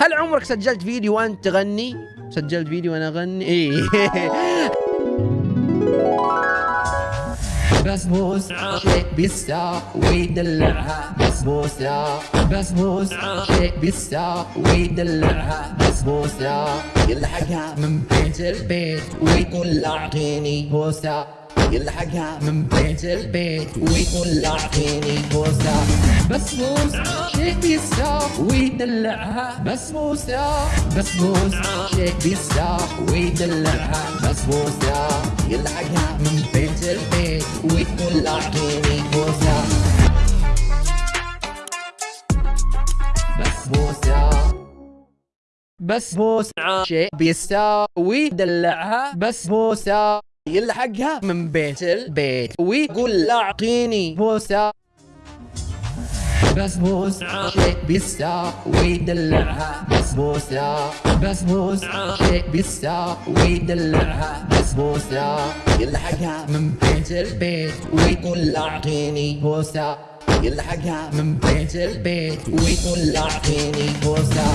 هل عمرك سجلت فيديو وأنت تغني؟ سجلت فيديو وأنا أغني؟ إيه. بسبوسة شيك بالساق ويدلعها. بسبوسة بسبوسة شيك بالساق ويدلعها. بسبوسة يلحقها من بيت البيت ويقول أعطيني. بوسة يلحقها من بيت البيت ويقول اعطيني بوسة بسبوسة شيك بالساق ويدلعها. بسبوسة بسبوسة شيك بالساق ويدلعها. بسبوسة يلحقها من بيت البيت ويقول اعطيني بوسة بسبوسة بسبوسة شيء بيساوي دلعها بسبوسة يلحقها من بيت البيت. ويقول أعطيني بوسة. بسبوسة شيء بيساوي دلعها بسبوسة بسبوسة شيء بيساوي دلعها بسبوسة يلحقها من بيت البيت. ويقول أعطيني بوسة. يلحقها من بيت البيت. ويقول أعطيني بوسة.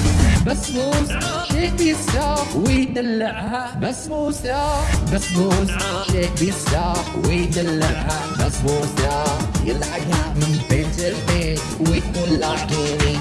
بسبوسة شيء بيساوي دلعها بسبوسة بسبوسة شيء بيساوي دلعها بسبوسة يلحقها من بيت البيت ويقول اعطيني